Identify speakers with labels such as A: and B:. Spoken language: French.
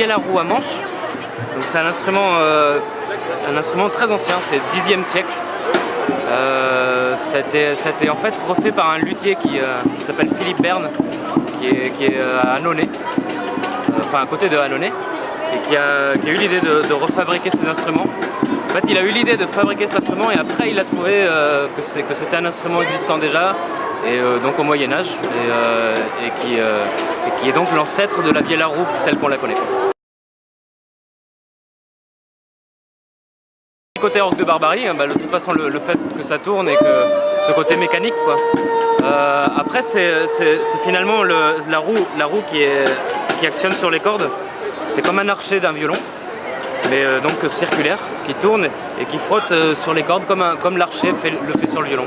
A: vielle à roue à manche. C'est un instrument, euh, un instrument très ancien, c'est 10e siècle. Euh, ça, a en fait refait par un luthier qui, euh, s'appelle Philippe Berne, qui est, à Annonay, enfin à côté de Annonay, et qui a, eu l'idée de, refabriquer ces instruments. En fait, il a eu l'idée de fabriquer cet instrument et après il a trouvé que c'était un instrument existant déjà, et donc au Moyen-Âge, et, qui, qui est donc l'ancêtre de la vielle à roue telle qu'on la connaît. Côté orgue de barbarie, hein, bah, de toute façon le, fait que ça tourne et que ce côté mécanique. Euh, après c'est finalement la roue, qui, actionne sur les cordes. C'est comme un archer d'un violon, mais euh, donc circulaire, qui tourne et qui frotte euh, sur les cordes comme, comme l'archer le fait sur le violon.